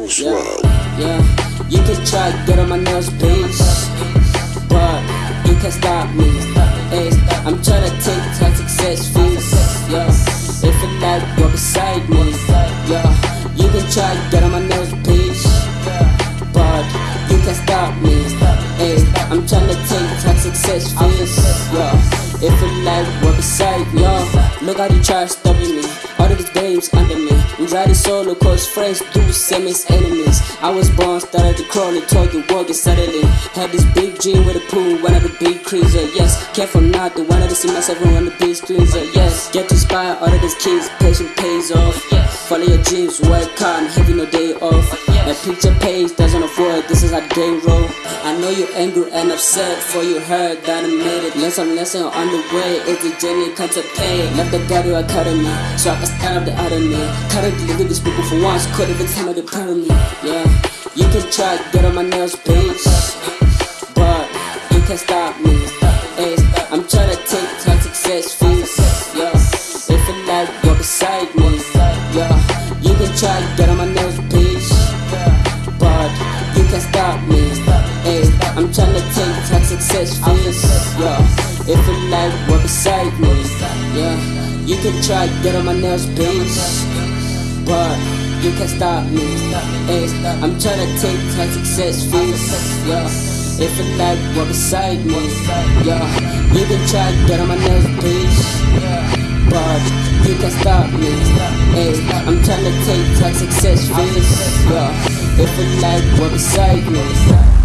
rules, yeah, whoa. Yeah, you can try to get on my nerves, bitch, But you can't stop me. Hey, I'm trying to take that success fees. Yeah, if it like you're beside me. Yeah, you can try to get on my nerves, please. But you can't stop me. Hey, I'm trying to take that success fees. Yeah, if it like you're beside me. Yeah, look how you try stopping me. All of these games under Anxiety solo cause friends do same as enemies. I was born, started to crawl and talking, walking suddenly. Had this big dream with a pool, one of the big cruiser. Yes, Careful not to see myself on the big squeezer. Yes, get to inspire all of these kids, patient pays off. Follow your dreams, work hard, having no day off. A picture page doesn't afford, this is the game roll. I know you're angry and upset, for you heard that I made it. Lesson, lesson on the way, it's a journey, come to pay. Left the battle academy, so I can stand up the out of me. Currently living these people for once, could have time of the of me. Yeah, you can try, get on my nails, bitch. But you can't stop me. You can try, get on my nails, bitch. But you can't stop me. Ay, I'm tryna take time success fees. Yeah, if it like you're beside me. Yeah, you can try, get on my nails, bitch. But you can't stop me. Ay, I'm tryna take time success fees. Yeah. If it like you're beside me, yeah, you can try get on my nails, please. Success fees. Yeah, if it like beside me.